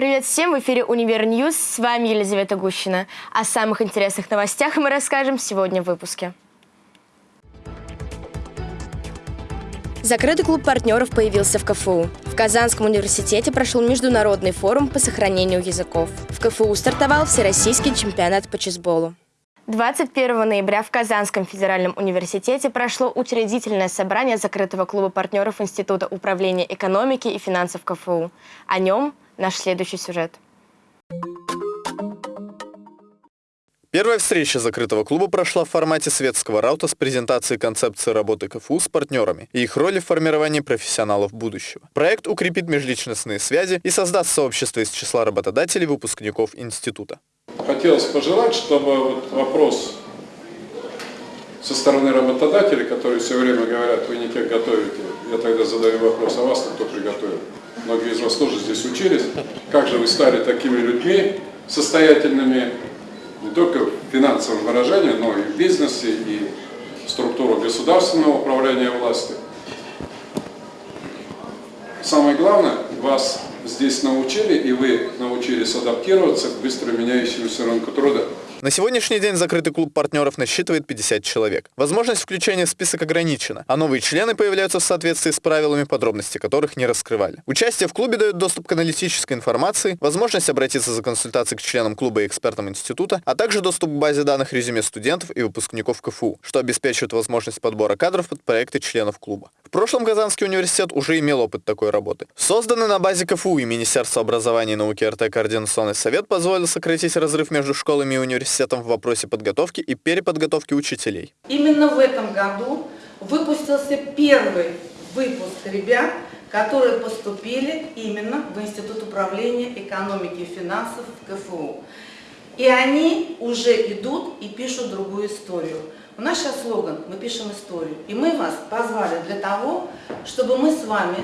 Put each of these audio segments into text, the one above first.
Привет всем! В эфире «Универ News». С вами Елизавета Гущина. О самых интересных новостях мы расскажем сегодня в выпуске. Закрытый клуб партнеров появился в КФУ. В Казанском университете прошел международный форум по сохранению языков. В КФУ стартовал Всероссийский чемпионат по чесболу. 21 ноября в Казанском федеральном университете прошло учредительное собрание закрытого клуба партнеров Института управления экономики и финансов КФУ. О нем наш следующий сюжет. Первая встреча закрытого клуба прошла в формате светского раута с презентацией концепции работы КФУ с партнерами и их роли в формировании профессионалов будущего. Проект укрепит межличностные связи и создаст сообщество из числа работодателей выпускников института. Хотелось пожелать, чтобы вот вопрос со стороны работодателей, которые все время говорят, вы не тех готовите, я тогда задаю вопрос, а вас кто приготовил? Многие из вас тоже здесь учились. Как же вы стали такими людьми, состоятельными не только в финансовом выражении, но и в бизнесе, и в структурах государственного управления власти. Самое главное, вас здесь научили, и вы научились адаптироваться к быстро меняющемуся рынку труда. На сегодняшний день закрытый клуб партнеров насчитывает 50 человек. Возможность включения в список ограничена, а новые члены появляются в соответствии с правилами, подробности которых не раскрывали. Участие в клубе дает доступ к аналитической информации, возможность обратиться за консультацией к членам клуба и экспертам института, а также доступ к базе данных резюме студентов и выпускников КФУ, что обеспечивает возможность подбора кадров под проекты членов клуба. В прошлом Казанский университет уже имел опыт такой работы. Созданный на базе КФУ и Министерства образования и науки РТ Координационный совет позволил сократить разрыв между школами и университетами университетом в вопросе подготовки и переподготовки учителей. Именно в этом году выпустился первый выпуск ребят, которые поступили именно в Институт управления экономики и финансов КФУ. И они уже идут и пишут другую историю. У нас сейчас слоган «Мы пишем историю». И мы вас позвали для того, чтобы мы с вами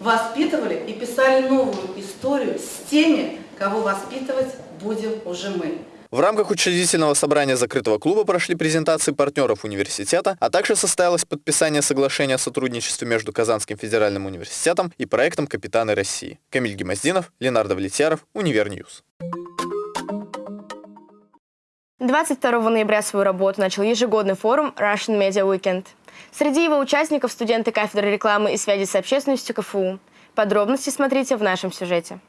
воспитывали и писали новую историю с теми, кого воспитывать будем уже мы. В рамках учредительного собрания закрытого клуба прошли презентации партнеров университета, а также состоялось подписание соглашения о сотрудничестве между Казанским федеральным университетом и проектом «Капитаны России». Камиль Гемоздинов, Ленардо Влетьяров, Универ News. 22 ноября свою работу начал ежегодный форум Russian Media Weekend. Среди его участников студенты кафедры рекламы и связи с общественностью КФУ. Подробности смотрите в нашем сюжете.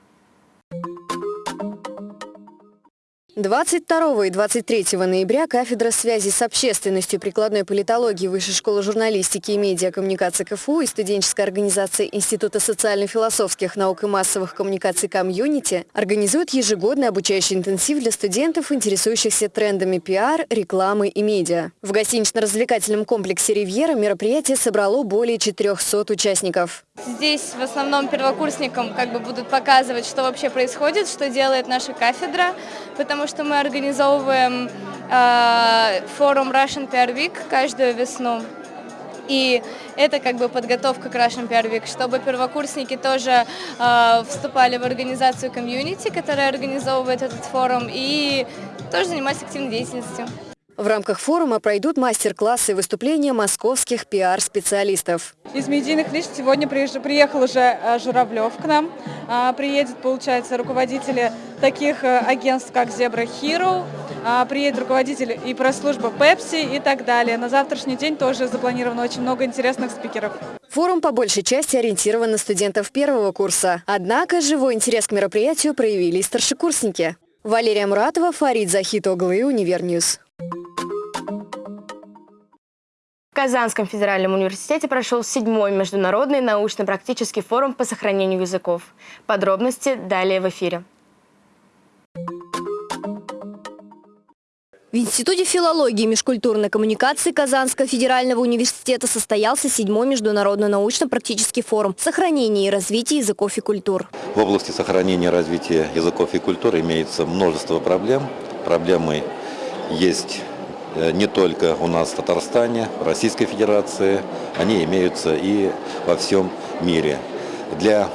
22 и 23 ноября кафедра связи с общественностью прикладной политологии Высшей школы журналистики и медиакоммуникации КФУ и студенческой организации Института социально-философских наук и массовых коммуникаций «Community» организуют ежегодный обучающий интенсив для студентов, интересующихся трендами пиар, рекламы и медиа. В гостинично-развлекательном комплексе «Ривьера» мероприятие собрало более 400 участников. Здесь в основном первокурсникам как бы будут показывать, что вообще происходит, что делает наша кафедра, потому что мы организовываем э, форум Russian PR Week каждую весну. И это как бы подготовка к Russian PR Week, чтобы первокурсники тоже э, вступали в организацию комьюнити, которая организовывает этот форум, и тоже занимались активной деятельностью. В рамках форума пройдут мастер-классы и выступления московских пиар-специалистов. Из медийных лиц сегодня приехал уже э, Журавлев к нам. А, приедет, получается, руководители таких э, агентств, как Zebra Hero, а, приедет руководитель и пресс-служба Pepsi и так далее. На завтрашний день тоже запланировано очень много интересных спикеров. Форум по большей части ориентирован на студентов первого курса. Однако живой интерес к мероприятию проявили и старшекурсники. Валерия Муратова, Фарид Захитоглы, Универ News. Казанском федеральном университете прошел седьмой международный научно-практический форум по сохранению языков. Подробности далее в эфире. В Институте филологии и межкультурной коммуникации Казанского федерального университета состоялся седьмой международный научно-практический форум «Сохранение и развитие языков и культур». В области сохранения и развития языков и культур имеется множество проблем. Проблемы есть Э, не только у нас в Татарстане, в Российской Федерации, они имеются и во всем мире. Для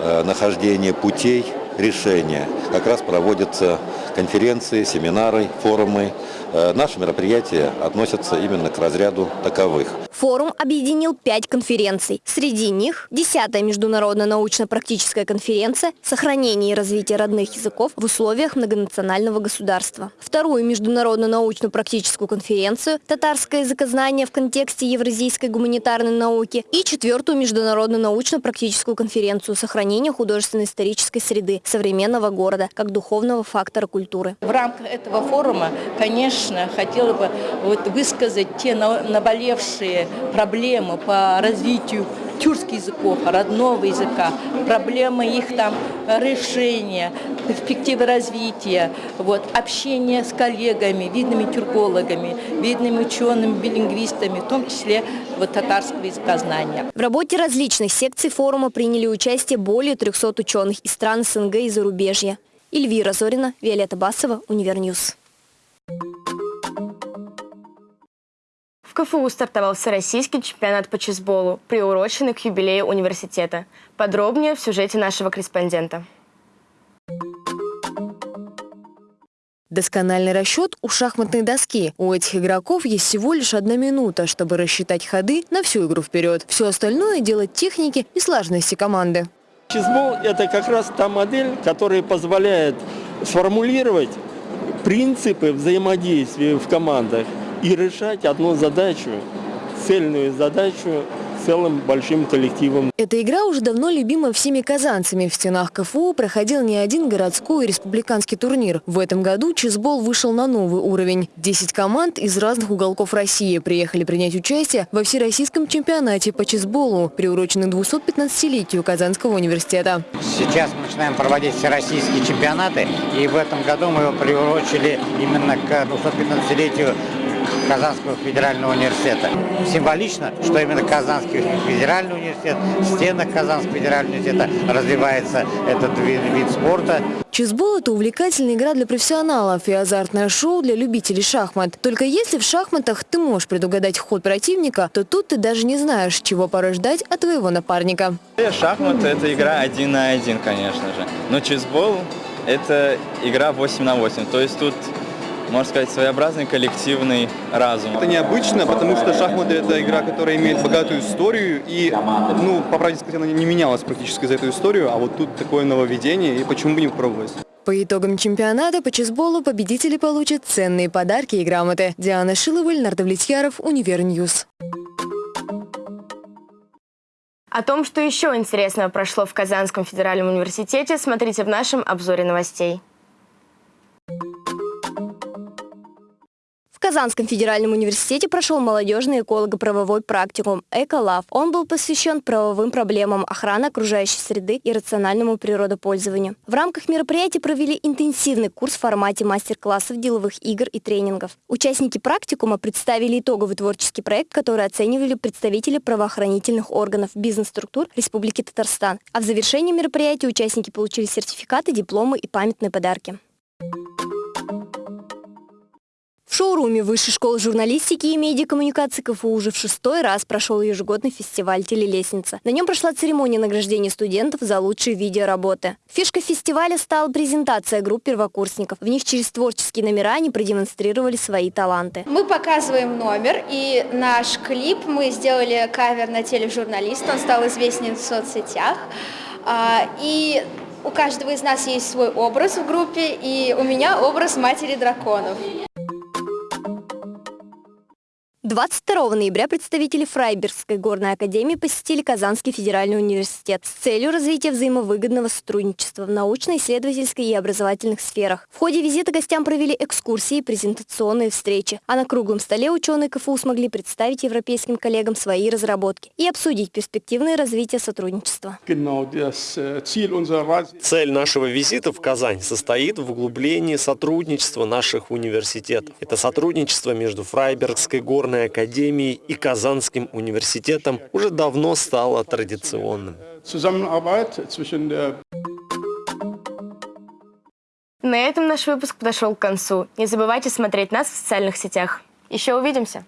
э, нахождения путей решения как раз проводятся конференции, семинары, форумы. Э, наши мероприятия относятся именно к разряду таковых. Форум объединил пять конференций. Среди них 10-я международная научно-практическая конференция «Сохранение и развитие родных языков в условиях многонационального государства». Вторую международную научно-практическую конференцию «Татарское языкознание в контексте евразийской гуманитарной науки» и четвертую международную научно-практическую конференцию «Сохранение художественно-исторической среды современного города как духовного фактора культуры». В рамках этого форума, конечно, хотела бы вот высказать те наболевшие проблемы по развитию тюркских языков, родного языка, проблемы их там решения, перспективы развития, вот, общение с коллегами, видными тюркологами, видными учеными, билингвистами, в том числе вот, татарского языкознания. В работе различных секций форума приняли участие более 300 ученых из стран СНГ и зарубежья. Эльвира Зорина, Виолетта Басова, Univer News. В КФУ стартовал всероссийский чемпионат по чесболу, приуроченный к юбилею университета. Подробнее в сюжете нашего корреспондента. Доскональный расчет у шахматной доски. У этих игроков есть всего лишь одна минута, чтобы рассчитать ходы на всю игру вперед. Все остальное дело техники и слаженности команды. Чизбол – это как раз та модель, которая позволяет сформулировать принципы взаимодействия в командах и решать одну задачу, цельную задачу целым большим коллективом. Эта игра уже давно любима всеми казанцами. В стенах КФУ проходил не один городской и республиканский турнир. В этом году чизбол вышел на новый уровень. Десять команд из разных уголков России приехали принять участие во всероссийском чемпионате по чизболу, приуроченный 215-летию Казанского университета. Сейчас мы начинаем проводить всероссийские чемпионаты, и в этом году мы его приурочили именно к 215-летию Казанского федерального университета. Символично, что именно Казанский федеральный университет, в стенах Казанского федерального университета развивается этот вид, вид спорта. Чизбол – это увлекательная игра для профессионалов и азартное шоу для любителей шахмат. Только если в шахматах ты можешь предугадать ход противника, то тут ты даже не знаешь, чего порой ждать от твоего напарника. Шахматы – это игра один на один, конечно же. Но чесбол – это игра 8 на 8. То есть тут можно сказать, своеобразный коллективный разум. Это необычно, потому что шахматы – это игра, которая имеет богатую историю, и, ну, по правде сказать, она не менялась практически за эту историю, а вот тут такое нововведение, и почему бы не попробовать? По итогам чемпионата по чесболу победители получат ценные подарки и грамоты. Диана Шилова, Леонард Влетьяров, Univer News. О том, что еще интересного прошло в Казанском федеральном университете, смотрите в нашем обзоре новостей. В Казанском федеральном университете прошел молодежный эколого-правовой практикум «Эколав». Он был посвящен правовым проблемам охраны окружающей среды и рациональному природопользованию. В рамках мероприятия провели интенсивный курс в формате мастер-классов, деловых игр и тренингов. Участники практикума представили итоговый творческий проект, который оценивали представители правоохранительных органов, бизнес-структур Республики Татарстан. А в завершении мероприятия участники получили сертификаты, дипломы и памятные подарки. Шоуруме Высшей школы журналистики и медиакоммуникации КФУ уже в шестой раз прошел ежегодный фестиваль «Телелестница». На нем прошла церемония награждения студентов за лучшие видеоработы. Фишкой фестиваля стала презентация групп первокурсников. В них через творческие номера они продемонстрировали свои таланты. Мы показываем номер, и наш клип мы сделали кавер на тележурналиста, он стал известен в соцсетях. А, и у каждого из нас есть свой образ в группе, и у меня образ матери драконов. 22 ноября представители Фрайбергской горной академии посетили Казанский федеральный университет с целью развития взаимовыгодного сотрудничества в научно-исследовательской и образовательных сферах. В ходе визита гостям провели экскурсии и презентационные встречи, а на круглом столе ученые КФУ смогли представить европейским коллегам свои разработки и обсудить перспективное развитие сотрудничества. Цель нашего визита в Казань состоит в углублении сотрудничества наших университетов. Это сотрудничество между Фрайбергской горной Государственной академией и Казанским университетом уже давно стало традиционным. На этом наш выпуск подошел к концу. Не забывайте смотреть нас в социальных сетях. Еще увидимся!